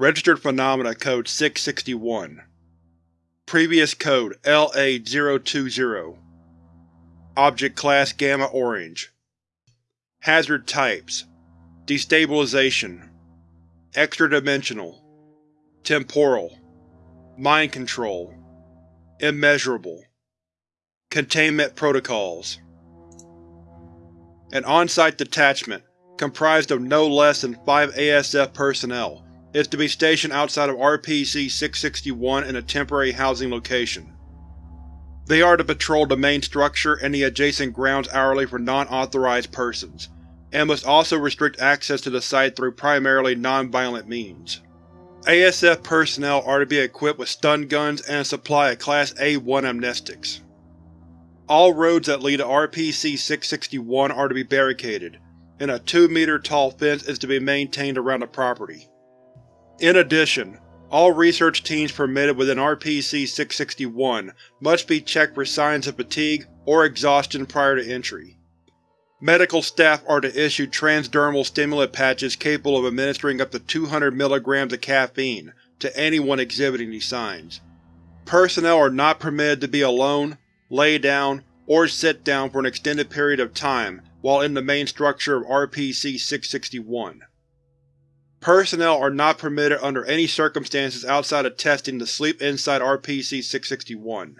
Registered Phenomena Code 661 Previous Code LA-020 Object Class Gamma Orange. Hazard Types. Destabilization. Extra-dimensional. Temporal. Mind Control. Immeasurable. Containment Protocols. An on-site detachment, comprised of no less than five ASF personnel, is to be stationed outside of RPC-661 in a temporary housing location. They are to patrol the main structure and the adjacent grounds hourly for non-authorized persons, and must also restrict access to the site through primarily non-violent means. ASF personnel are to be equipped with stun guns and a supply of Class A-1 amnestics. All roads that lead to RPC-661 are to be barricaded, and a 2-meter tall fence is to be maintained around the property. In addition, all research teams permitted within RPC-661 must be checked for signs of fatigue or exhaustion prior to entry. Medical staff are to issue transdermal stimulant patches capable of administering up to 200 mg of caffeine to anyone exhibiting these signs. Personnel are not permitted to be alone, lay down, or sit down for an extended period of time while in the main structure of RPC-661. Personnel are not permitted under any circumstances outside of testing to sleep inside RPC-661.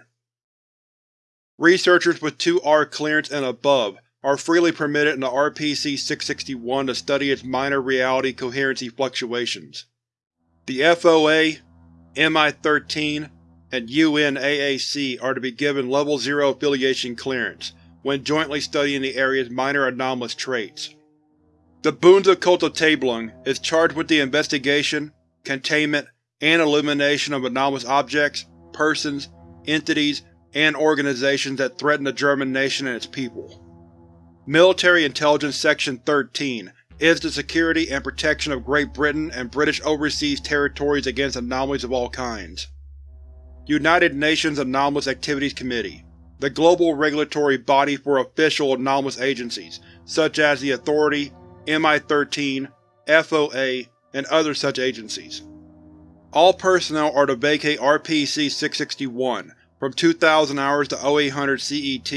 Researchers with 2R clearance and above are freely permitted in the RPC-661 to study its minor reality coherency fluctuations. The FOA, MI-13, and UNAAC are to be given Level 0 affiliation clearance when jointly studying the area's minor anomalous traits. The Bundeskommissariat is charged with the investigation, containment, and elimination of anomalous objects, persons, entities, and organizations that threaten the German nation and its people. Military Intelligence Section 13 is the security and protection of Great Britain and British overseas territories against anomalies of all kinds. United Nations Anomalous Activities Committee, the global regulatory body for official anomalous agencies, such as the Authority, MI-13, FOA, and other such agencies. All personnel are to vacate RPC-661 from 2000 hours to 0800 CET,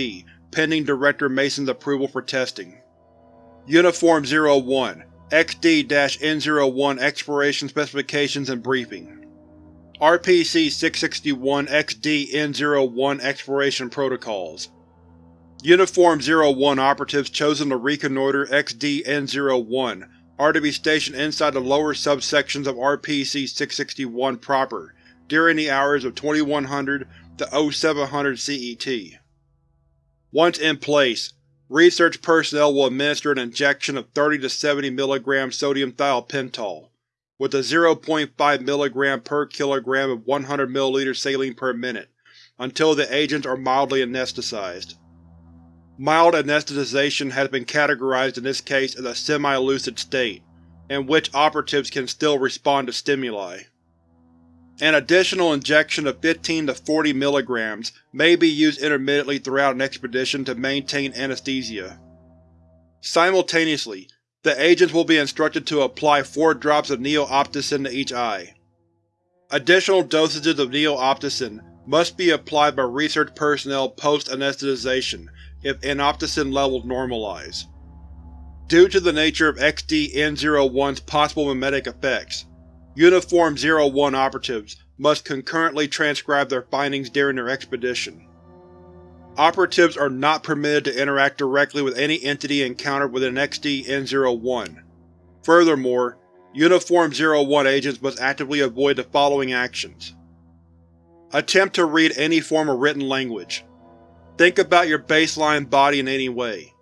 pending Director Mason's approval for testing. Uniform 01 XD-N01 Exploration Specifications and Briefing RPC-661-XD-N01 Exploration Protocols Uniform 01 operatives chosen to reconnoiter XD-N01 are to be stationed inside the lower subsections of RPC-661 proper during the hours of 2100 to 0700 CET. Once in place, research personnel will administer an injection of 30 to 70 mg sodium thiopental with a 0.5 mg per kg of 100 ml saline per minute until the agents are mildly anesthetized. Mild anesthetization has been categorized in this case as a semi-lucid state, in which operatives can still respond to stimuli. An additional injection of 15 to 40 mg may be used intermittently throughout an expedition to maintain anesthesia. Simultaneously, the agents will be instructed to apply four drops of neo-opticin to each eye. Additional dosages of neo-opticin must be applied by research personnel post-anesthetization if anopticin levels normalize. Due to the nature of XD-N01's possible memetic effects, Uniform 01 operatives must concurrently transcribe their findings during their expedition. Operatives are not permitted to interact directly with any entity encountered within XD-N01. Furthermore, Uniform 01 agents must actively avoid the following actions. Attempt to read any form of written language. Think about your baseline body in any way.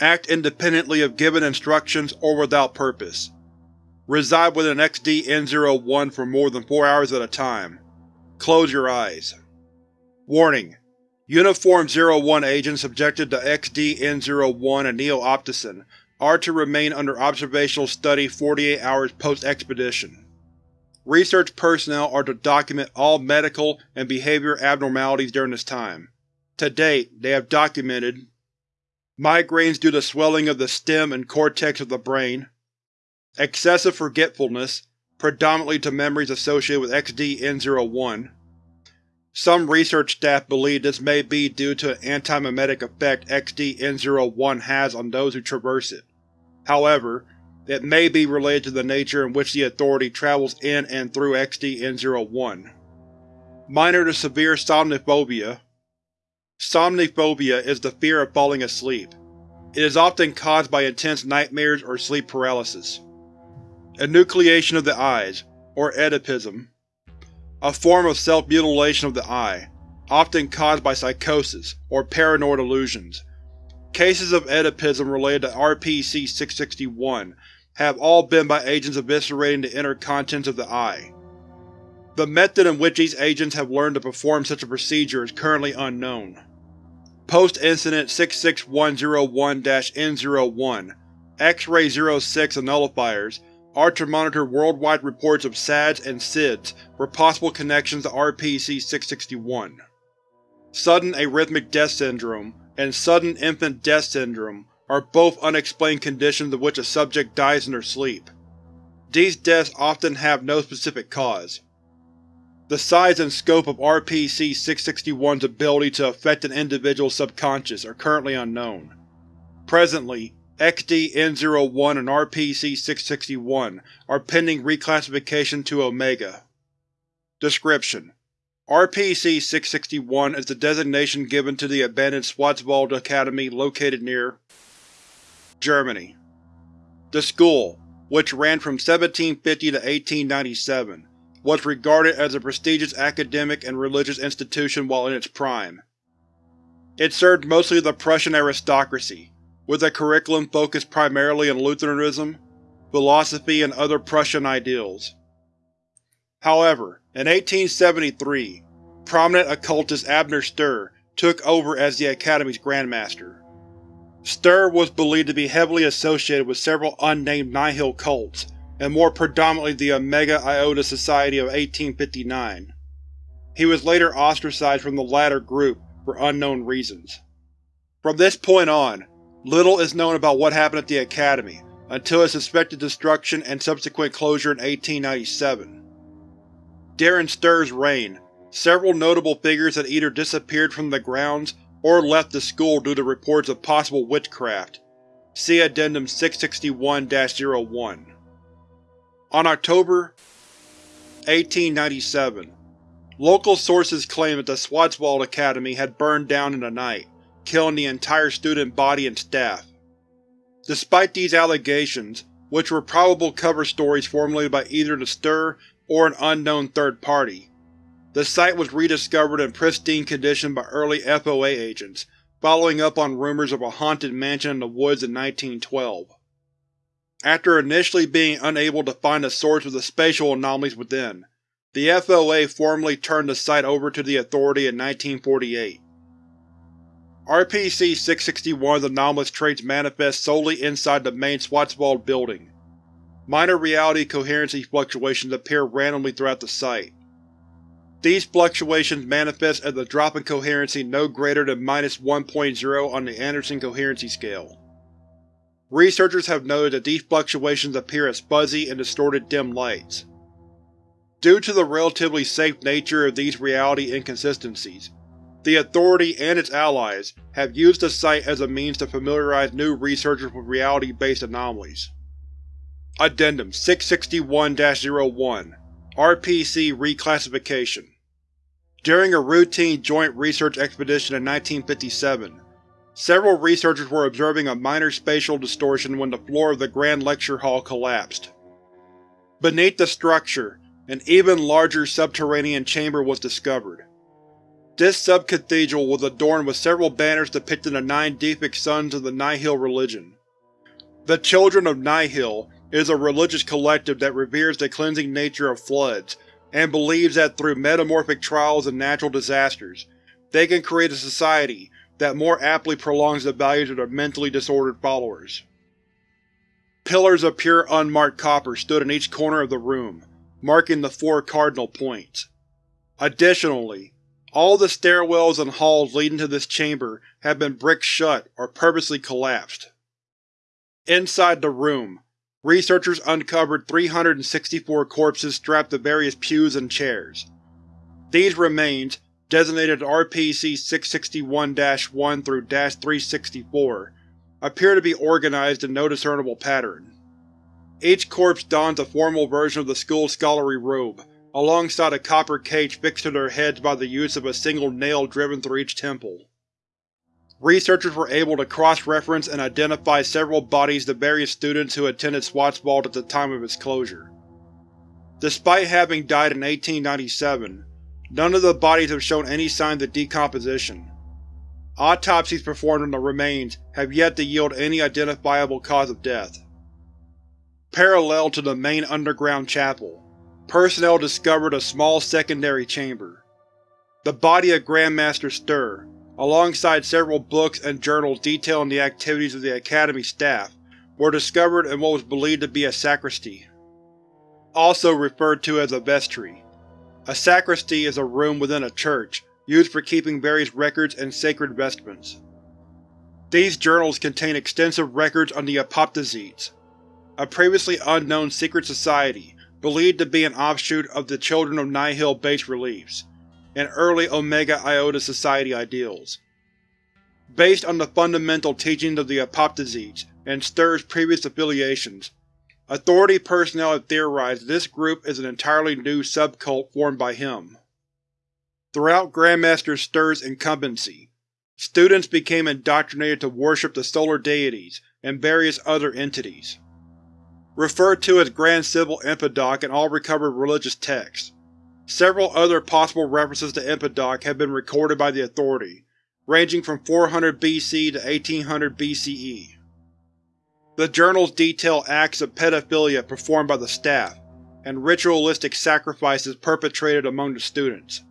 Act independently of given instructions or without purpose. Reside within XD-N01 for more than four hours at a time. Close your eyes. Warning: Uniform 01 agents subjected to XD-N01 and Neo-Opticin are to remain under observational study 48 hours post-expedition. Research personnel are to document all medical and behavior abnormalities during this time. To date, they have documented migraines due to swelling of the stem and cortex of the brain, excessive forgetfulness, predominantly to memories associated with XD-N01. Some research staff believe this may be due to an anti-memetic effect XD-N01 has on those who traverse it. However, it may be related to the nature in which the Authority travels in and through XD-N01. Minor to severe somniphobia Somniphobia is the fear of falling asleep. It is often caused by intense nightmares or sleep paralysis. Enucleation of the eyes, or Oedipism. A form of self-mutilation of the eye, often caused by psychosis or paranoid illusions. Cases of Oedipism related to RPC-661 have all been by agents eviscerating the inner contents of the eye. The method in which these agents have learned to perform such a procedure is currently unknown. Post-Incident 66101-N01 X-Ray 06 and nullifiers are to monitor worldwide reports of SADS and SIDS for possible connections to RPC-661. Sudden Arrhythmic Death Syndrome and Sudden Infant Death Syndrome are both unexplained conditions in which a subject dies in their sleep. These deaths often have no specific cause. The size and scope of RPC-661's ability to affect an individual's subconscious are currently unknown. Presently, XD-N01 and RPC-661 are pending reclassification to Omega. Description: RPC-661 is the designation given to the abandoned Schwarzwald Academy located near Germany. The school, which ran from 1750 to 1897, was regarded as a prestigious academic and religious institution while in its prime. It served mostly the Prussian aristocracy, with a curriculum focused primarily on Lutheranism, philosophy, and other Prussian ideals. However, in 1873, prominent occultist Abner Sturr took over as the Academy's Grandmaster. Sturr was believed to be heavily associated with several unnamed Nihil cults, and more predominantly the Omega Iota Society of 1859. He was later ostracized from the latter group for unknown reasons. From this point on, little is known about what happened at the Academy, until its suspected destruction and subsequent closure in 1897. During Sturr's reign, several notable figures had either disappeared from the grounds or left the school due to reports of possible witchcraft. See Addendum 661-01. On October 1897, local sources claimed that the Schwarzwald Academy had burned down in the night, killing the entire student body and staff. Despite these allegations, which were probable cover stories formulated by either the Stir or an unknown third party, the site was rediscovered in pristine condition by early FOA agents, following up on rumors of a haunted mansion in the woods in 1912. After initially being unable to find the source of the spatial anomalies within, the FOA formally turned the site over to the Authority in 1948. RPC-661's anomalous traits manifest solely inside the main Schwarzwald building. Minor reality coherency fluctuations appear randomly throughout the site. These fluctuations manifest as a drop in coherency no greater than 1.0 on the Anderson coherency scale. Researchers have noted that these fluctuations appear as fuzzy and distorted dim lights. Due to the relatively safe nature of these reality inconsistencies, the Authority and its allies have used the site as a means to familiarize new researchers with reality-based anomalies. Addendum 661-01 RPC Reclassification During a routine joint research expedition in 1957, several researchers were observing a minor spatial distortion when the floor of the Grand Lecture Hall collapsed. Beneath the structure, an even larger subterranean chamber was discovered. This sub-cathedral was adorned with several banners depicting the nine Deepik sons of the Nihil religion. The Children of Nihil is a religious collective that reveres the cleansing nature of floods, and believes that through metamorphic trials and natural disasters, they can create a society that more aptly prolongs the values of their mentally disordered followers. Pillars of pure unmarked copper stood in each corner of the room, marking the four cardinal points. Additionally, all the stairwells and halls leading to this chamber have been bricked shut or purposely collapsed. Inside the room, researchers uncovered 364 corpses strapped to various pews and chairs. These remains, designated RPC-661-1 through -364, appear to be organized in no discernible pattern. Each corpse dons a formal version of the school's scholarly robe, alongside a copper cage fixed to their heads by the use of a single nail driven through each temple. Researchers were able to cross-reference and identify several bodies of various students who attended Schwarzwald at the time of its closure. Despite having died in 1897, none of the bodies have shown any signs of decomposition. Autopsies performed on the remains have yet to yield any identifiable cause of death. Parallel to the main underground chapel, personnel discovered a small secondary chamber. The body of Grandmaster Stur, alongside several books and journals detailing the activities of the Academy staff, were discovered in what was believed to be a sacristy, also referred to as a vestry. A sacristy is a room within a church, used for keeping various records and sacred vestments. These journals contain extensive records on the Apoptosetes, a previously unknown secret society believed to be an offshoot of the Children of Nihil base reliefs, and early Omega Iota Society ideals. Based on the fundamental teachings of the Apoptosetes and Stur's previous affiliations, Authority personnel have theorized this group is an entirely new subcult formed by him. Throughout Grandmaster Stur's incumbency, students became indoctrinated to worship the solar deities and various other entities. Referred to as Grand Sibyl Impidoc in all recovered religious texts, Several other possible references to Impidoc have been recorded by the Authority, ranging from 400 BC to 1800 BCE. The journals detail acts of pedophilia performed by the staff, and ritualistic sacrifices perpetrated among the students.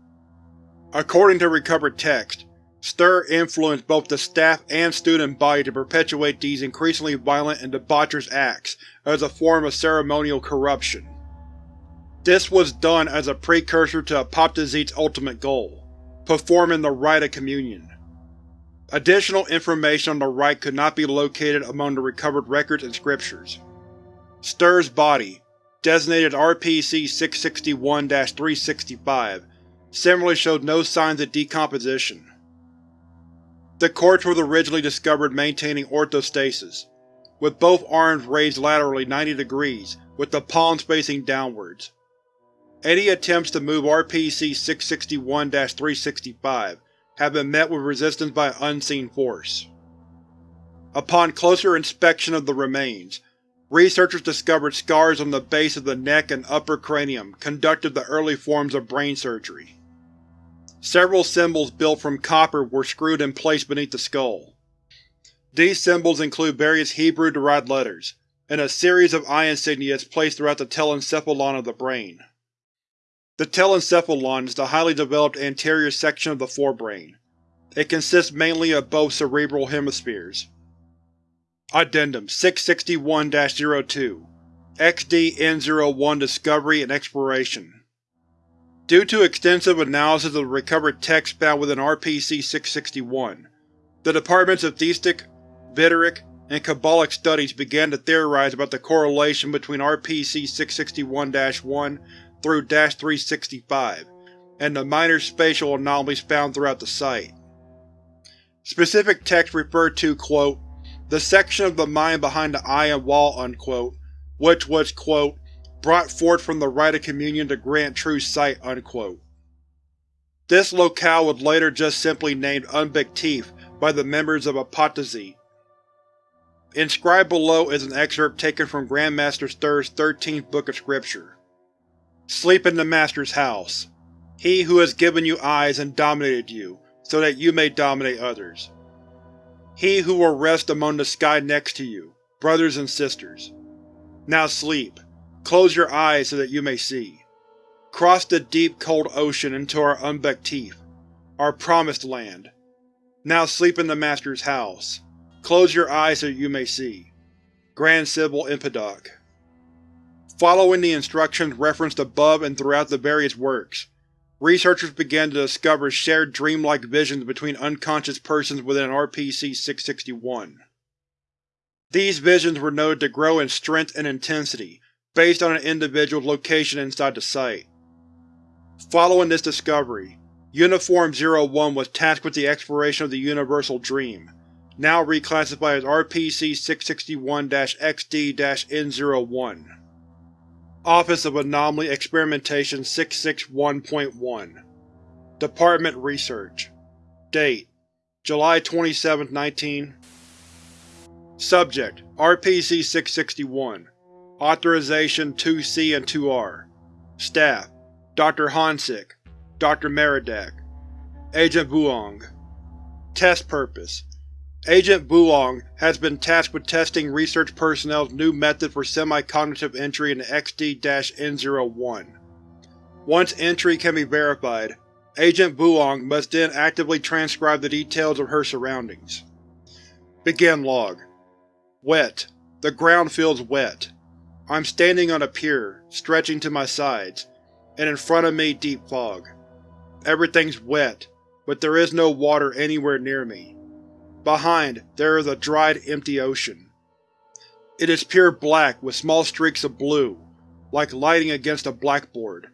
According to recovered text, Stur influenced both the staff and student body to perpetuate these increasingly violent and debaucherous acts as a form of ceremonial corruption. This was done as a precursor to Apoptosetes' ultimate goal, performing the Rite of Communion. Additional information on the rite could not be located among the recovered records and scriptures. Stur's body, designated RPC-661-365, similarly showed no signs of decomposition. The corpse was originally discovered maintaining orthostasis, with both arms raised laterally 90 degrees, with the palms facing downwards. Any attempts to move RPC-661-365 have been met with resistance by an unseen force. Upon closer inspection of the remains, researchers discovered scars on the base of the neck and upper cranium conducted the early forms of brain surgery. Several symbols built from copper were screwed in place beneath the skull. These symbols include various Hebrew-derived letters, and a series of eye insignias placed throughout the telencephalon of the brain. The telencephalon is the highly developed anterior section of the forebrain. It consists mainly of both cerebral hemispheres. Addendum 661-02 XD-N01 Discovery and Exploration Due to extensive analysis of the recovered text found within RPC-661, the Departments of Theistic, Vitteric, and Kabbalic Studies began to theorize about the correlation between RPC-661-1 through 365, and the minor spatial anomalies found throughout the site. Specific texts refer to, quote, the section of the mind behind the and wall, unquote, which was, quote, brought forth from the rite of communion to grant true sight, unquote. This locale was later just simply named Unbektif by the members of Apoptosete. Inscribed below is an excerpt taken from Grandmaster Stur's 13th Book of Scripture. Sleep in the Master's house. He who has given you eyes and dominated you, so that you may dominate others. He who will rest among the sky next to you, brothers and sisters. Now sleep. Close your eyes so that you may see. Cross the deep, cold ocean into our Umbektif, our promised land. Now sleep in the Master's house. Close your eyes so that you may see. Grand Sibyl Impidoc Following the instructions referenced above and throughout the various works, researchers began to discover shared dreamlike visions between unconscious persons within RPC-661. These visions were noted to grow in strength and intensity based on an individual's location inside the site. Following this discovery, Uniform-01 was tasked with the exploration of the Universal Dream, now reclassified as RPC-661-XD-N01. Office of Anomaly Experimentation 661.1 Department Research Date July 27, 19 Subject RPC-661 Authorization 2C and 2R Staff Dr. Hansik Dr. Merodach Agent Vuong Test Purpose Agent Vuong has been tasked with testing research personnel's new method for semi-cognitive entry into XD-N01. Once entry can be verified, Agent Vuong must then actively transcribe the details of her surroundings. Begin log. Wet. The ground feels wet. I'm standing on a pier, stretching to my sides, and in front of me deep fog. Everything's wet, but there is no water anywhere near me. Behind, there is a dried, empty ocean. It is pure black with small streaks of blue, like lighting against a blackboard.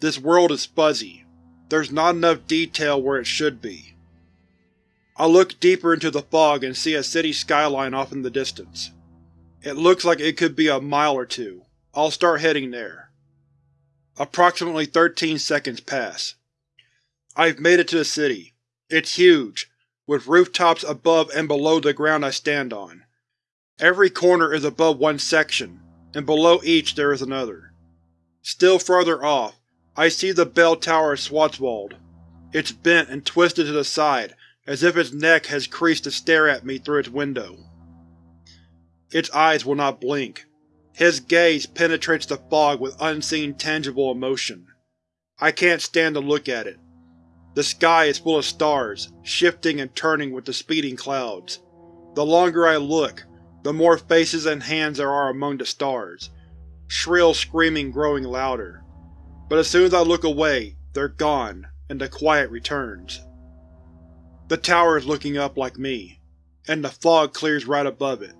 This world is fuzzy, there's not enough detail where it should be. I look deeper into the fog and see a city skyline off in the distance. It looks like it could be a mile or two. I'll start heading there. Approximately 13 seconds pass. I've made it to the city. It's huge, with rooftops above and below the ground I stand on. Every corner is above one section, and below each there is another. Still further off, I see the bell tower of Schwarzwald. It's bent and twisted to the side, as if its neck has creased to stare at me through its window. Its eyes will not blink. His gaze penetrates the fog with unseen tangible emotion. I can't stand to look at it. The sky is full of stars, shifting and turning with the speeding clouds. The longer I look, the more faces and hands there are among the stars, shrill screaming growing louder but as soon as I look away, they're gone, and the quiet returns. The tower is looking up like me, and the fog clears right above it.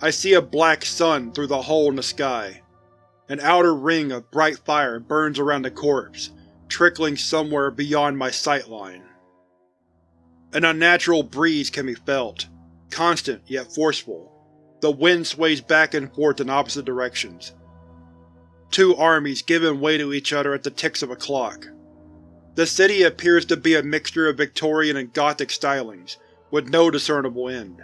I see a black sun through the hole in the sky. An outer ring of bright fire burns around the corpse, trickling somewhere beyond my sightline. An unnatural breeze can be felt, constant yet forceful. The wind sways back and forth in opposite directions, two armies giving way to each other at the ticks of a clock. The city appears to be a mixture of Victorian and Gothic stylings, with no discernible end.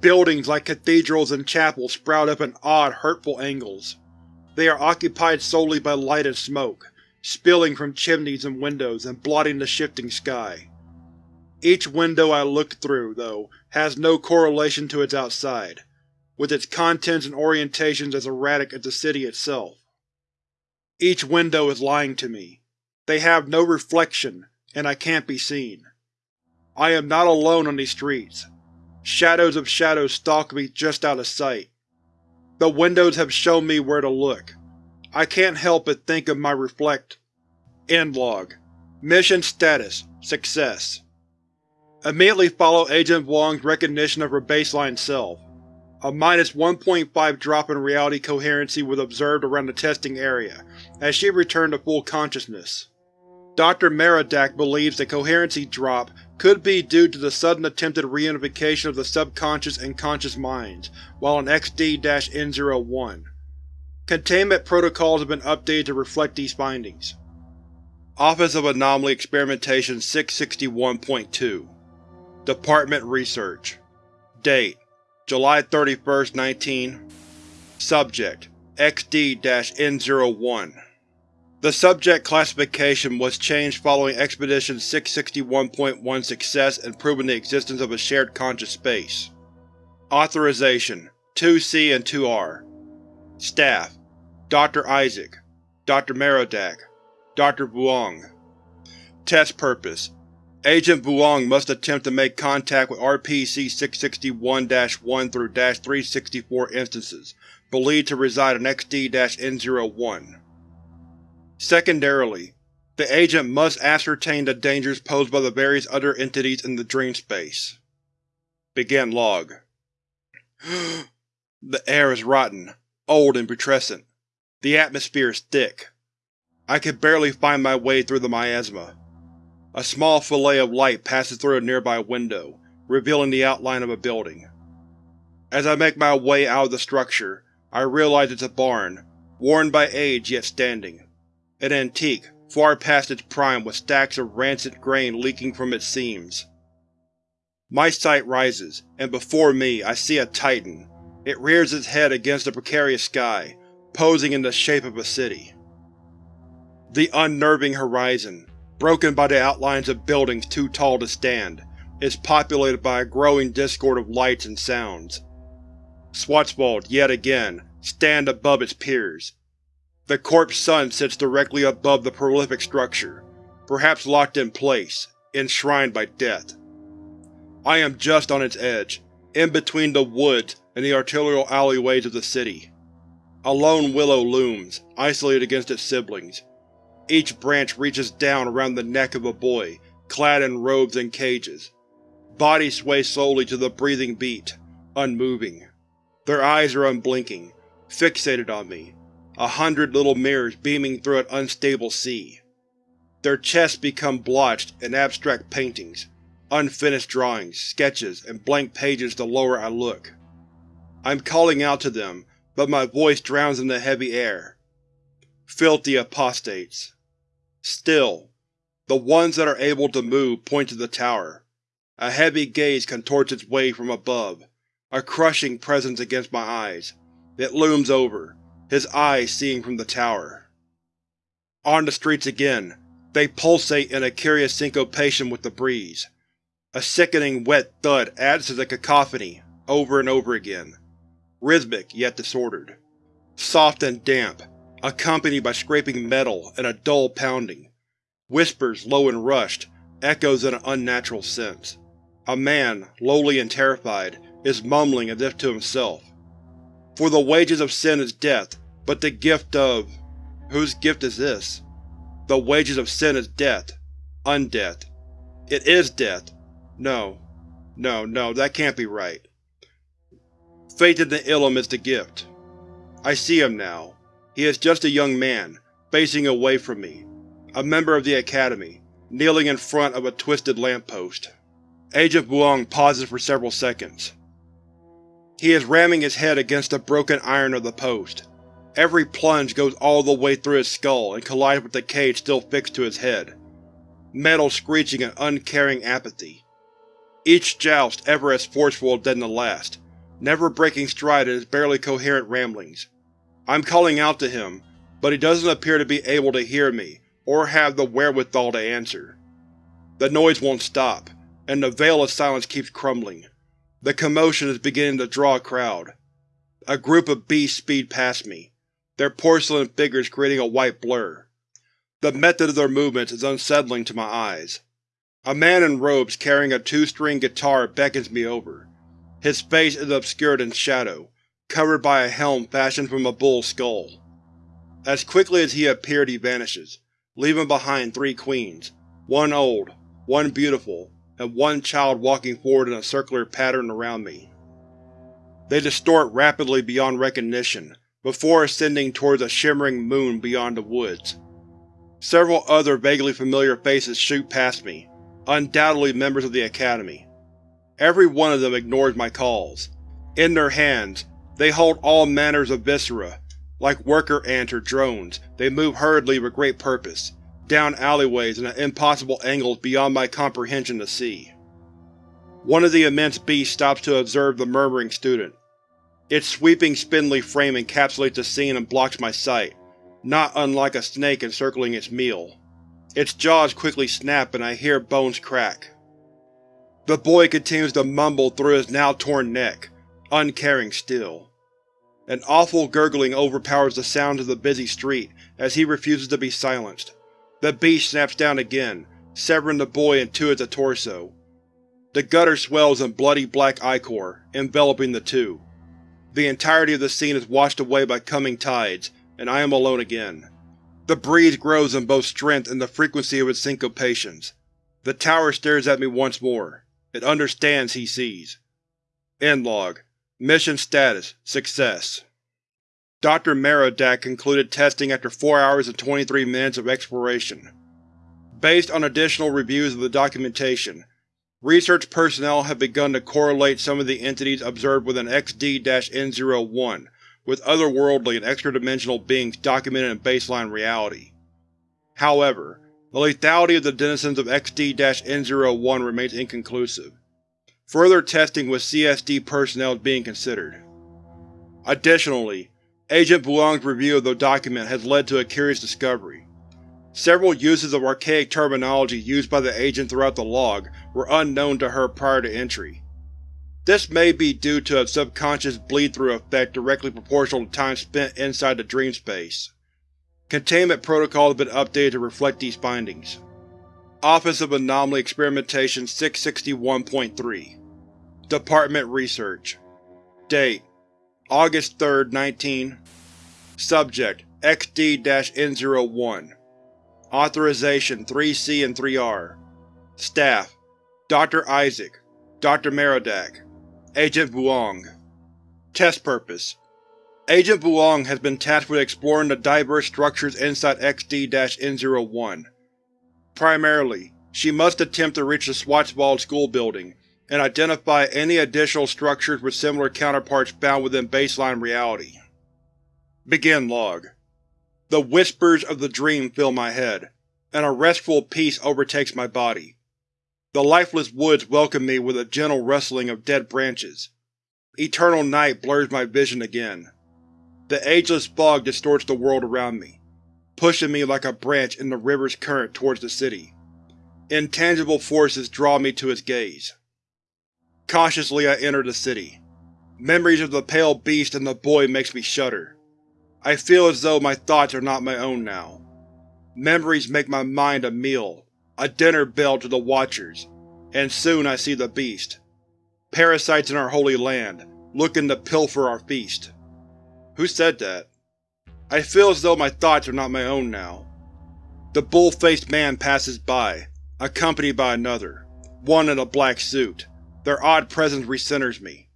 Buildings like cathedrals and chapels sprout up in odd, hurtful angles. They are occupied solely by light and smoke, spilling from chimneys and windows and blotting the shifting sky. Each window I look through, though, has no correlation to its outside, with its contents and orientations as erratic as the city itself. Each window is lying to me. They have no reflection, and I can't be seen. I am not alone on these streets. Shadows of shadows stalk me just out of sight. The windows have shown me where to look. I can't help but think of my reflect. End log. Mission status: Success. Immediately follow Agent Vuong's recognition of her baseline self. A minus 1.5 drop in reality coherency was observed around the testing area, as she returned to full consciousness. Dr. Merodach believes the coherency drop could be due to the sudden attempted reunification of the subconscious and conscious minds while in XD-N01. Containment protocols have been updated to reflect these findings. Office of Anomaly Experimentation 661.2 Department Research. Date July 31, 19 Subject XD-N01 The subject classification was changed following Expedition 661.1 success in proving the existence of a shared conscious space. Authorization 2C and 2R Staff Dr. Isaac Dr. Merodach Dr. Vuong Test Purpose Agent Vuong must attempt to make contact with RPC-661-1 through -364 instances, believed to reside in XD-N01. Secondarily, the agent must ascertain the dangers posed by the various other entities in the dream space. Begin log. the air is rotten, old and putrescent. The atmosphere is thick. I can barely find my way through the miasma. A small fillet of light passes through a nearby window, revealing the outline of a building. As I make my way out of the structure, I realize it's a barn, worn by age yet standing. An antique, far past its prime with stacks of rancid grain leaking from its seams. My sight rises, and before me I see a titan. It rears its head against the precarious sky, posing in the shape of a city. The unnerving horizon, broken by the outlines of buildings too tall to stand, is populated by a growing discord of lights and sounds. Schwarzwald, yet again, stand above its peers. The corpse sun sits directly above the prolific structure, perhaps locked in place, enshrined by death. I am just on its edge, in between the woods and the arterial alleyways of the city. A lone willow looms, isolated against its siblings. Each branch reaches down around the neck of a boy, clad in robes and cages. Bodies sway slowly to the breathing beat, unmoving. Their eyes are unblinking, fixated on me, a hundred little mirrors beaming through an unstable sea. Their chests become blotched in abstract paintings, unfinished drawings, sketches, and blank pages the lower I look. I'm calling out to them, but my voice drowns in the heavy air. Filthy apostates. Still, the ones that are able to move point to the tower. A heavy gaze contorts its way from above, a crushing presence against my eyes. It looms over, his eyes seeing from the tower. On the streets again, they pulsate in a curious syncopation with the breeze. A sickening wet thud adds to the cacophony, over and over again. Rhythmic, yet disordered. Soft and damp, accompanied by scraping metal and a dull pounding. Whispers, low and rushed, echoes in an unnatural sense. A man, lowly and terrified, is mumbling as if to himself. For the wages of sin is death, but the gift of… whose gift is this? The wages of sin is death. Undeath. It is death. No. No, no, that can't be right. Faith in the Ilum is the gift. I see him now. He is just a young man, facing away from me, a member of the Academy, kneeling in front of a twisted lamppost. Agent Vuong pauses for several seconds. He is ramming his head against the broken iron of the post. Every plunge goes all the way through his skull and collides with the cage still fixed to his head. Metal screeching in uncaring apathy. Each joust ever as forceful as the last, never breaking stride in his barely coherent ramblings. I'm calling out to him, but he doesn't appear to be able to hear me, or have the wherewithal to answer. The noise won't stop, and the veil of silence keeps crumbling. The commotion is beginning to draw a crowd. A group of beasts speed past me, their porcelain figures creating a white blur. The method of their movements is unsettling to my eyes. A man in robes carrying a two-string guitar beckons me over. His face is obscured in shadow, covered by a helm fashioned from a bull's skull. As quickly as he appeared he vanishes, leaving behind three queens, one old, one beautiful, and one child walking forward in a circular pattern around me. They distort rapidly beyond recognition, before ascending towards a shimmering moon beyond the woods. Several other vaguely familiar faces shoot past me, undoubtedly members of the Academy. Every one of them ignores my calls. In their hands, they hold all manners of viscera. Like worker ants or drones, they move hurriedly with great purpose, down alleyways and at impossible angles beyond my comprehension to see. One of the immense beasts stops to observe the murmuring student. Its sweeping spindly frame encapsulates the scene and blocks my sight, not unlike a snake encircling its meal. Its jaws quickly snap and I hear bones crack. The boy continues to mumble through his now torn neck, uncaring still. An awful gurgling overpowers the sounds of the busy street as he refuses to be silenced. The beast snaps down again, severing the boy in two at the torso. The gutter swells in bloody black ichor, enveloping the two. The entirety of the scene is washed away by coming tides, and I am alone again. The breeze grows in both strength and the frequency of its syncopations. The tower stares at me once more. It understands he sees. End log. Mission status: Success. Dr. Merodach concluded testing after 4 hours and 23 minutes of exploration. Based on additional reviews of the documentation, research personnel have begun to correlate some of the entities observed within XD-N01 with otherworldly and extra-dimensional beings documented in baseline reality. However, the lethality of the denizens of XD-N01 remains inconclusive. Further testing with CSD personnel is being considered. Additionally, Agent Vuong's review of the document has led to a curious discovery. Several uses of archaic terminology used by the agent throughout the log were unknown to her prior to entry. This may be due to a subconscious bleed-through effect directly proportional to time spent inside the dream space. Containment protocols have been updated to reflect these findings. Office of Anomaly Experimentation 661.3 Department Research Date August 3, 19 Subject XD-N01 Authorization 3C and 3R Staff Dr. Isaac Dr. Merodach Agent Vuong Test Purpose Agent Vuong has been tasked with exploring the diverse structures inside XD-N01. Primarily, she must attempt to reach the Schwarzwald school building and identify any additional structures with similar counterparts found within baseline reality. Begin Log The whispers of the dream fill my head, and a restful peace overtakes my body. The lifeless woods welcome me with a gentle rustling of dead branches. Eternal night blurs my vision again. The ageless fog distorts the world around me, pushing me like a branch in the river's current towards the city. Intangible forces draw me to its gaze. Cautiously I enter the city. Memories of the pale beast and the boy makes me shudder. I feel as though my thoughts are not my own now. Memories make my mind a meal, a dinner bell to the Watchers, and soon I see the beast. Parasites in our holy land, looking to pilfer our feast. Who said that? I feel as though my thoughts are not my own now. The bull-faced man passes by, accompanied by another, one in a black suit. Their odd presence recenters me.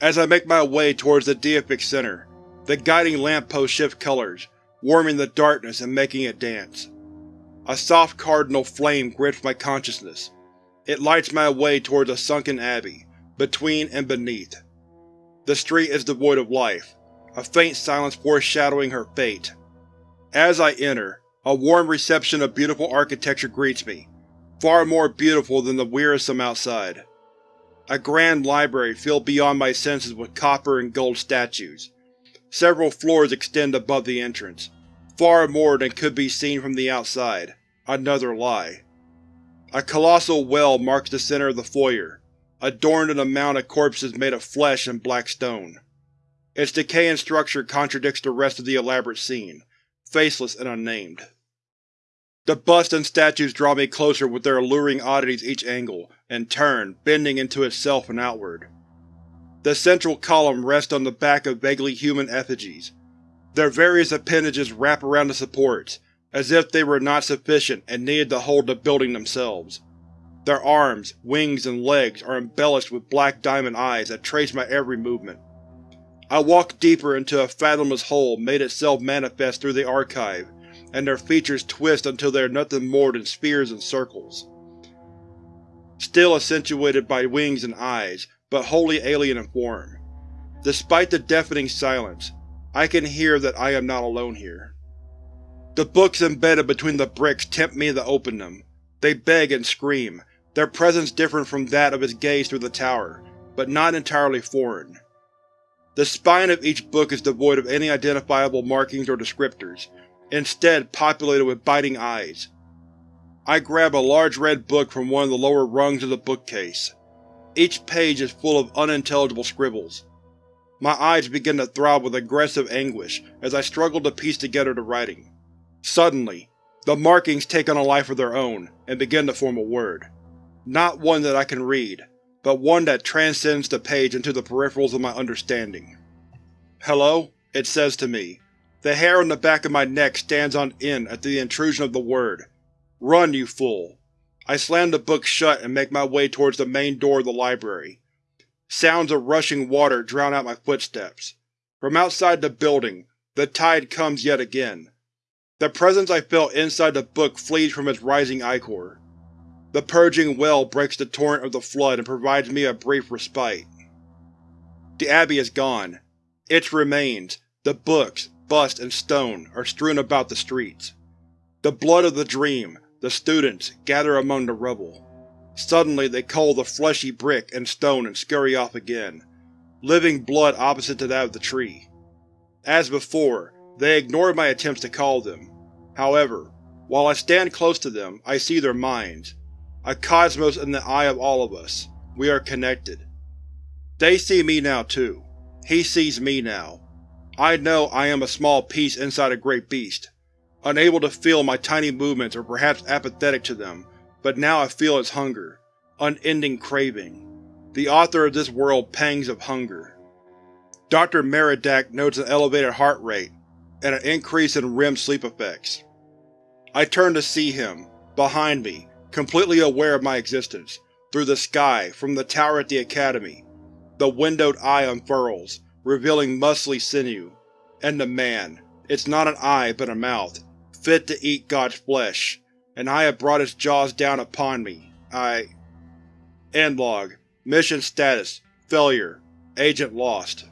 As I make my way towards the deific center, the guiding lamppost shifts colors, warming the darkness and making it dance. A soft cardinal flame grips my consciousness. It lights my way towards a sunken abbey, between and beneath. The street is devoid of life, a faint silence foreshadowing her fate. As I enter, a warm reception of beautiful architecture greets me, far more beautiful than the wearisome outside. A grand library filled beyond my senses with copper and gold statues. Several floors extend above the entrance, far more than could be seen from the outside. Another lie. A colossal well marks the center of the foyer, adorned in a mound of corpses made of flesh and black stone. Its decaying structure contradicts the rest of the elaborate scene, faceless and unnamed. The busts and statues draw me closer with their alluring oddities each angle, and turn, bending into itself and outward. The central column rests on the back of vaguely human effigies. Their various appendages wrap around the supports, as if they were not sufficient and needed to hold the building themselves. Their arms, wings, and legs are embellished with black diamond eyes that trace my every movement. I walk deeper into a fathomless hole made itself manifest through the archive, and their features twist until they are nothing more than spheres and circles. Still accentuated by wings and eyes, but wholly alien in form. Despite the deafening silence, I can hear that I am not alone here. The books embedded between the bricks tempt me to open them. They beg and scream, their presence different from that of his gaze through the tower, but not entirely foreign. The spine of each book is devoid of any identifiable markings or descriptors, instead populated with biting eyes. I grab a large red book from one of the lower rungs of the bookcase. Each page is full of unintelligible scribbles. My eyes begin to throb with aggressive anguish as I struggle to piece together the writing. Suddenly, the markings take on a life of their own and begin to form a word. Not one that I can read, but one that transcends the page into the peripherals of my understanding. Hello? It says to me. The hair on the back of my neck stands on end at the intrusion of the word. Run, you fool! I slam the book shut and make my way towards the main door of the library. Sounds of rushing water drown out my footsteps. From outside the building, the tide comes yet again. The presence I felt inside the book flees from its rising ichor. The purging well breaks the torrent of the flood and provides me a brief respite. The Abbey is gone. Its remains, the books, bust, and stone, are strewn about the streets. The blood of the dream, the students, gather among the rubble. Suddenly they cull the fleshy brick and stone and scurry off again, living blood opposite to that of the tree. As before, they ignore my attempts to call them. However, while I stand close to them, I see their minds. A cosmos in the eye of all of us. We are connected. They see me now too. He sees me now. I know I am a small piece inside a great beast, unable to feel my tiny movements or perhaps apathetic to them, but now I feel its hunger, unending craving. The author of this world pangs of hunger. Dr. Merodach notes an elevated heart rate, and an increase in REM sleep effects. I turn to see him, behind me, completely aware of my existence, through the sky, from the tower at the Academy. The windowed eye unfurls, revealing muscly sinew. And the man. It's not an eye, but a mouth, fit to eat God's flesh, and I have brought its jaws down upon me. I… End log. Mission status: Failure. Agent lost.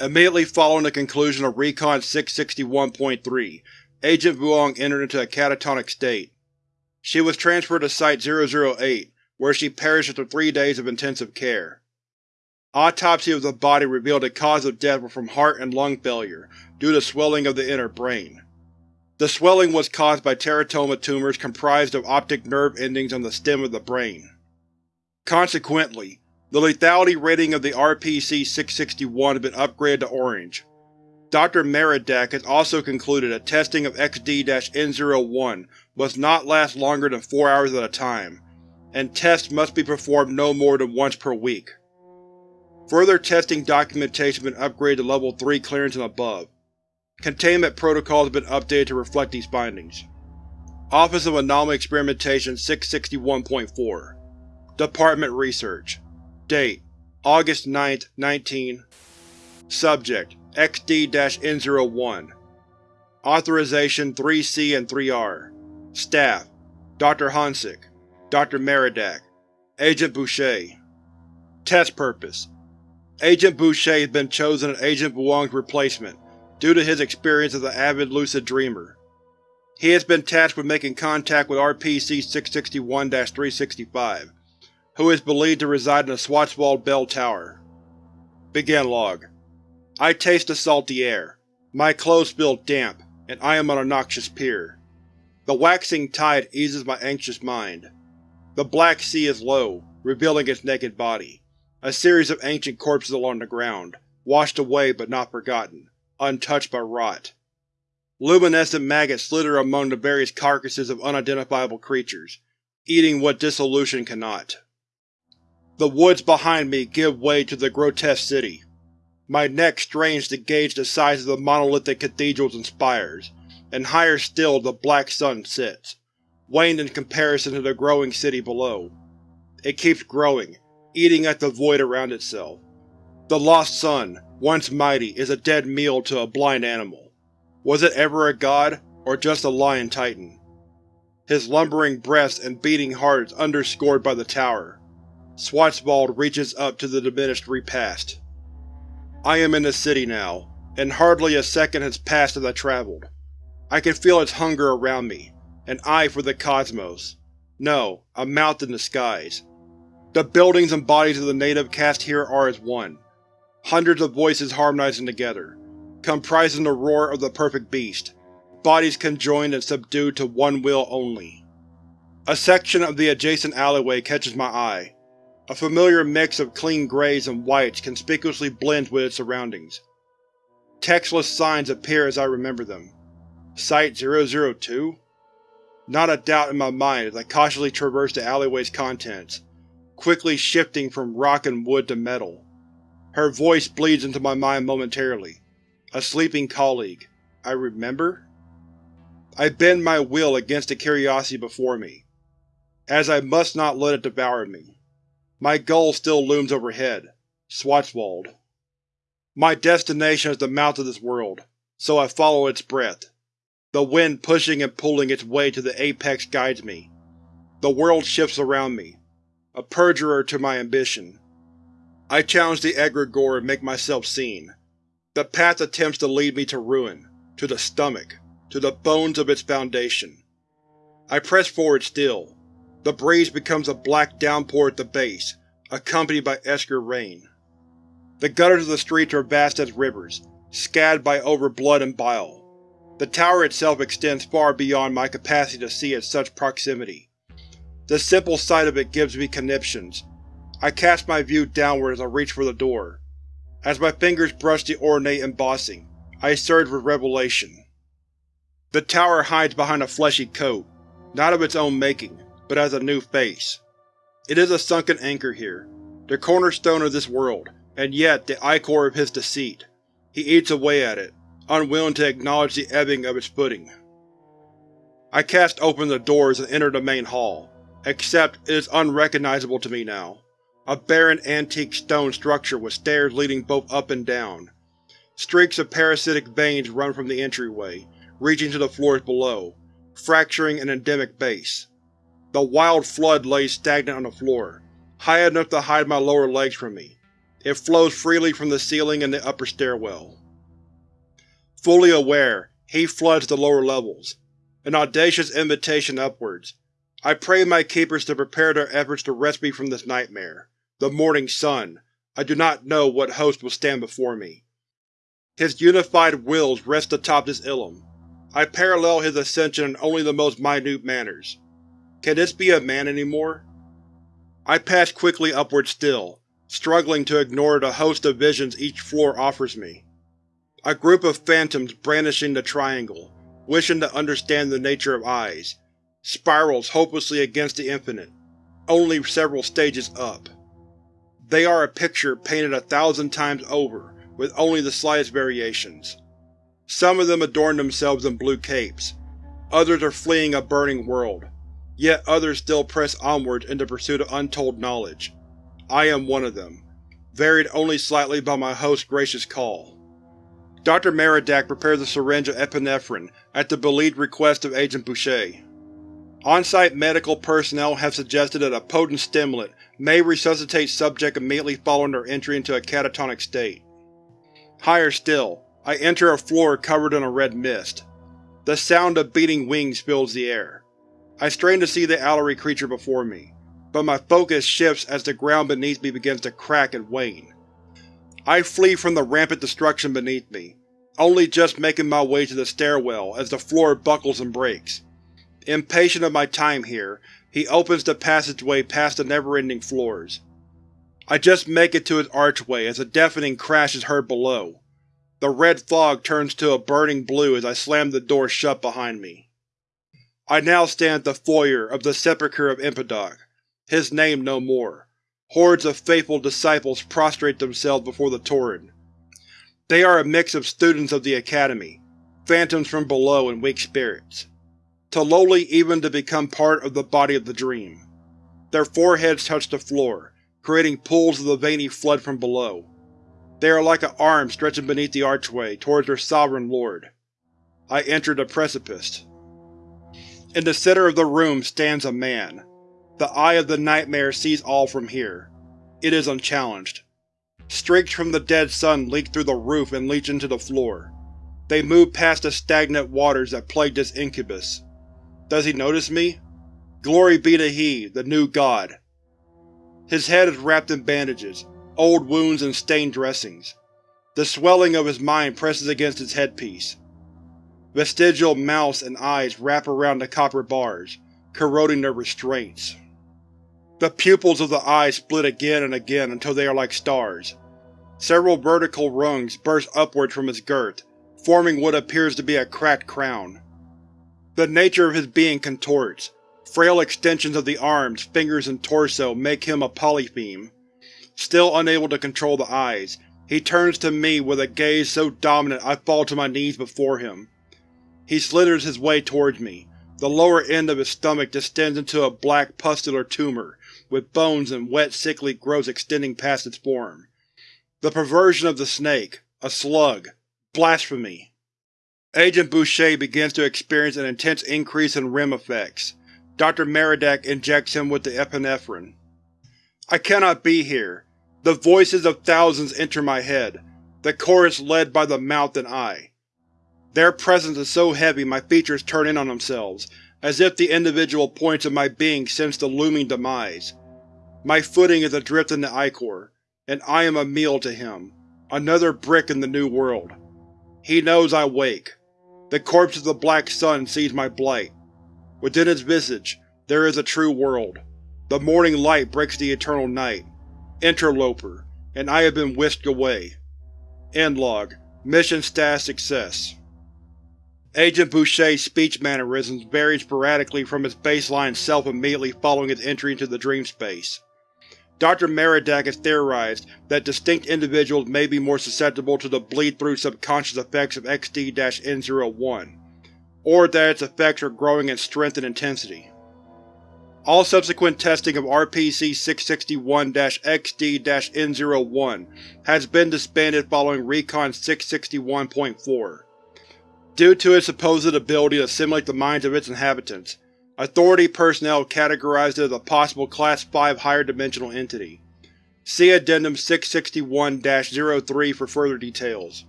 Immediately following the conclusion of Recon 661.3, Agent Vuong entered into a catatonic state. She was transferred to Site-008, where she perished after three days of intensive care. Autopsy of the body revealed the cause of death was from heart and lung failure, due to swelling of the inner brain. The swelling was caused by teratoma tumors comprised of optic nerve endings on the stem of the brain. Consequently, the lethality rating of the RPC-661 has been upgraded to Orange. Dr. Merodach has also concluded that testing of XD-N01 must not last longer than four hours at a time, and tests must be performed no more than once per week. Further testing documentation has been upgraded to Level 3 clearance and above. Containment protocols have been updated to reflect these findings. Office of Anomaly Experimentation 661.4 Department Research Date: August 9, 19 Subject: XD-N01 Authorization 3C and 3R Staff: Dr. Hansik, Dr. Merodach, Agent Boucher Test Purpose Agent Boucher has been chosen as Agent Vuong's replacement due to his experience as an avid lucid dreamer. He has been tasked with making contact with RPC-661-365, who is believed to reside in the Schwarzwald Bell Tower. Begin log. I taste the salty air. My clothes feel damp, and I am on a noxious pier. The waxing tide eases my anxious mind. The Black Sea is low, revealing its naked body. A series of ancient corpses along the ground, washed away but not forgotten, untouched by rot. Luminescent maggots slither among the various carcasses of unidentifiable creatures, eating what dissolution cannot. The woods behind me give way to the grotesque city. My neck strains to gauge the size of the monolithic cathedrals and spires, and higher still the black sun sits, waned in comparison to the growing city below. It keeps growing, eating at the void around itself. The lost sun, once mighty, is a dead meal to a blind animal. Was it ever a god, or just a lion titan? His lumbering breast and beating heart is underscored by the tower, Schwarzwald reaches up to the diminished repast. I am in the city now, and hardly a second has passed as I traveled. I can feel its hunger around me, an eye for the cosmos. No, a mouth in the skies. The buildings and bodies of the native cast here are as one, hundreds of voices harmonizing together, comprising the roar of the perfect beast, bodies conjoined and subdued to one will only. A section of the adjacent alleyway catches my eye, a familiar mix of clean greys and whites conspicuously blends with its surroundings. Textless signs appear as I remember them. Site-002? Not a doubt in my mind as I cautiously traverse the alleyway's contents, quickly shifting from rock and wood to metal. Her voice bleeds into my mind momentarily. A sleeping colleague. I remember? I bend my will against the curiosity before me, as I must not let it devour me. My goal still looms overhead. Schwarzwald. My destination is the mouth of this world, so I follow its breath. The wind pushing and pulling its way to the apex guides me. The world shifts around me, a perjurer to my ambition. I challenge the egregore and make myself seen. The path attempts to lead me to ruin, to the stomach, to the bones of its foundation. I press forward still. The breeze becomes a black downpour at the base, accompanied by esker rain. The gutters of the streets are vast as rivers, scattered by over blood and bile. The tower itself extends far beyond my capacity to see at such proximity. The simple sight of it gives me conniptions. I cast my view downward as I reach for the door. As my fingers brush the ornate embossing, I surge with revelation. The tower hides behind a fleshy coat, not of its own making, but as a new face. It is a sunken anchor here, the cornerstone of this world, and yet the ichor of his deceit. He eats away at it, unwilling to acknowledge the ebbing of its footing. I cast open the doors and enter the main hall, except it is unrecognizable to me now. A barren antique stone structure with stairs leading both up and down. Streaks of parasitic veins run from the entryway, reaching to the floors below, fracturing an endemic base. The wild flood lays stagnant on the floor, high enough to hide my lower legs from me. It flows freely from the ceiling and the upper stairwell. Fully aware, he floods the lower levels, an audacious invitation upwards. I pray my keepers to prepare their efforts to rescue me from this nightmare. The morning sun. I do not know what host will stand before me. His unified wills rest atop this Ilum. I parallel his ascension in only the most minute manners. Can this be a man anymore? I pass quickly upward still, struggling to ignore the host of visions each floor offers me. A group of phantoms brandishing the triangle, wishing to understand the nature of eyes, spirals hopelessly against the infinite, only several stages up. They are a picture painted a thousand times over, with only the slightest variations. Some of them adorn themselves in blue capes, others are fleeing a burning world, yet others still press onwards in the pursuit of untold knowledge. I am one of them, varied only slightly by my host's gracious call. Dr. Merodach prepares a syringe of epinephrine at the believed request of Agent Boucher. On-site medical personnel have suggested that a potent stimulant may resuscitate subject immediately following their entry into a catatonic state. Higher still, I enter a floor covered in a red mist. The sound of beating wings fills the air. I strain to see the owlery creature before me, but my focus shifts as the ground beneath me begins to crack and wane. I flee from the rampant destruction beneath me, only just making my way to the stairwell as the floor buckles and breaks. Impatient of my time here, he opens the passageway past the never-ending floors. I just make it to his archway as a deafening crash is heard below. The red fog turns to a burning blue as I slam the door shut behind me. I now stand at the foyer of the Sepulchre of Impidoc, his name no more. Hordes of faithful disciples prostrate themselves before the Tauren. They are a mix of students of the Academy, phantoms from below and weak spirits. To lowly even to become part of the body of the dream. Their foreheads touch the floor, creating pools of the veiny flood from below. They are like an arm stretching beneath the archway towards their sovereign lord. I enter the precipice. In the center of the room stands a man. The eye of the nightmare sees all from here. It is unchallenged. Streaks from the dead sun leak through the roof and leach into the floor. They move past the stagnant waters that plague this incubus. Does he notice me? Glory be to he, the new god. His head is wrapped in bandages, old wounds and stained dressings. The swelling of his mind presses against his headpiece. Vestigial mouths and eyes wrap around the copper bars, corroding their restraints. The pupils of the eyes split again and again until they are like stars. Several vertical rungs burst upwards from his girth, forming what appears to be a cracked crown. The nature of his being contorts. Frail extensions of the arms, fingers, and torso make him a polypheme. Still unable to control the eyes, he turns to me with a gaze so dominant I fall to my knees before him. He slithers his way towards me, The lower end of his stomach distends into a black pustular tumor, with bones and wet sickly growths extending past its form. The perversion of the snake. A slug. Blasphemy. Agent Boucher begins to experience an intense increase in REM effects. Dr. Merodach injects him with the epinephrine. I cannot be here. The voices of thousands enter my head, the chorus led by the mouth and eye. Their presence is so heavy my features turn in on themselves, as if the individual points of my being sense the looming demise. My footing is adrift in the Ichor, and I am a meal to him, another brick in the new world. He knows I wake. The corpse of the Black Sun sees my blight. Within its visage, there is a true world. The morning light breaks the eternal night. Interloper, and I have been whisked away. End log. Mission status success. Agent Boucher's speech mannerisms varied sporadically from its baseline self immediately following its entry into the dream space. Dr. Merodach has theorized that distinct individuals may be more susceptible to the bleed-through subconscious effects of XD-N01, or that its effects are growing in strength and intensity. All subsequent testing of RPC-661-XD-N01 has been disbanded following Recon 661.4. Due to its supposed ability to simulate the minds of its inhabitants, Authority personnel categorized it as a possible Class 5 higher dimensional entity. See Addendum 661-03 for further details.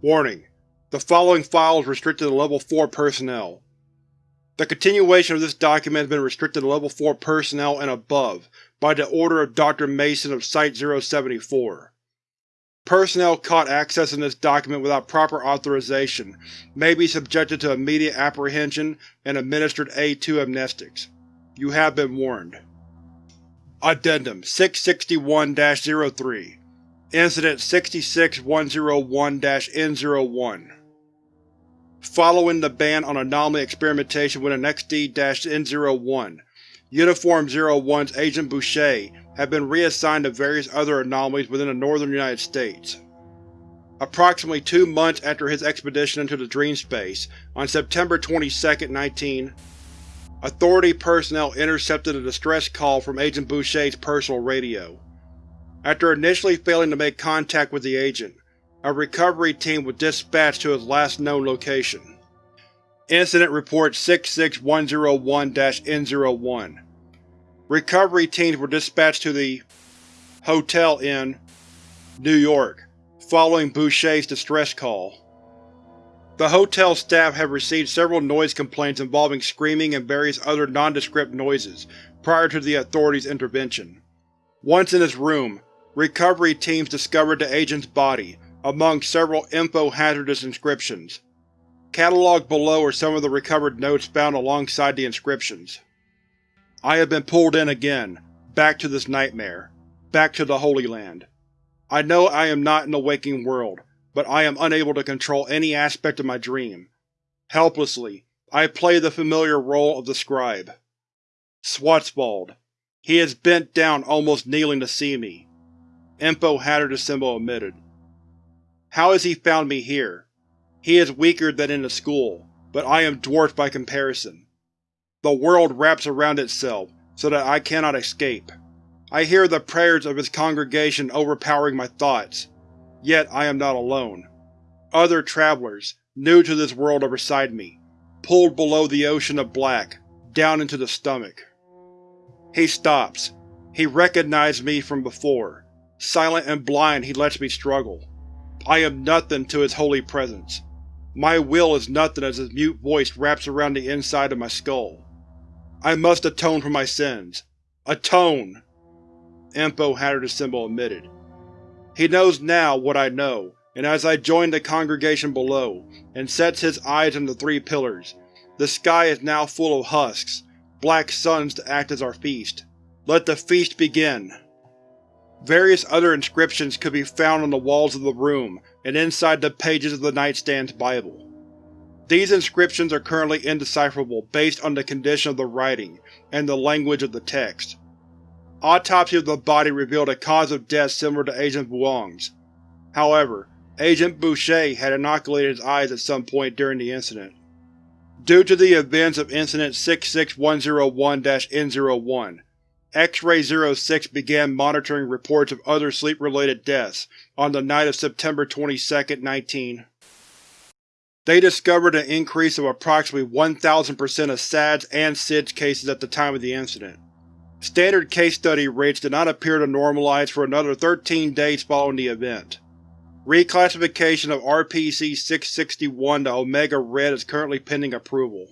Warning: The following file is restricted to Level 4 personnel. The continuation of this document has been restricted to Level 4 personnel and above by the order of Dr. Mason of Site-074. Personnel caught accessing this document without proper authorization may be subjected to immediate apprehension and administered A2 amnestics. You have been warned. Addendum 661-03 Incident 66101-N01 Following the ban on anomaly experimentation with an XD-N01, Uniform 01's Agent Boucher have been reassigned to various other anomalies within the northern United States. Approximately two months after his expedition into the dream space, on September 22, 19, Authority personnel intercepted a distress call from Agent Boucher's personal radio. After initially failing to make contact with the agent, a recovery team was dispatched to his last known location. Incident Report 66101-N01 Recovery teams were dispatched to the Hotel in New York, following Boucher's distress call. The hotel staff had received several noise complaints involving screaming and various other nondescript noises prior to the authorities' intervention. Once in his room, recovery teams discovered the agent's body, among several info-hazardous inscriptions. Catalogued below are some of the recovered notes found alongside the inscriptions. I have been pulled in again, back to this nightmare, back to the Holy Land. I know I am not in the waking world, but I am unable to control any aspect of my dream. Helplessly, I play the familiar role of the scribe. Schwarzwald. He is bent down almost kneeling to see me. Info hazardous symbol omitted. How has he found me here? He is weaker than in the school, but I am dwarfed by comparison. The world wraps around itself, so that I cannot escape. I hear the prayers of its congregation overpowering my thoughts. Yet I am not alone. Other travelers, new to this world are beside me, pulled below the ocean of black, down into the stomach. He stops. He recognized me from before. Silent and blind he lets me struggle. I am nothing to his holy presence. My will is nothing as his mute voice wraps around the inside of my skull. I must atone for my sins. Atone! Info hazardous symbol omitted. He knows now what I know, and as I join the congregation below, and sets his eyes on the three pillars, the sky is now full of husks, black suns to act as our feast. Let the feast begin! Various other inscriptions could be found on the walls of the room and inside the pages of the nightstand's Bible. These inscriptions are currently indecipherable based on the condition of the writing and the language of the text. Autopsy of the body revealed a cause of death similar to Agent Vuong's. However, Agent Boucher had inoculated his eyes at some point during the incident. Due to the events of Incident 66101-N01, X-Ray 06 began monitoring reports of other sleep-related deaths on the night of September 22, 19. They discovered an increase of approximately 1000% of SADS and SIDS cases at the time of the incident. Standard case study rates did not appear to normalize for another 13 days following the event. Reclassification of RPC-661 to Omega Red is currently pending approval.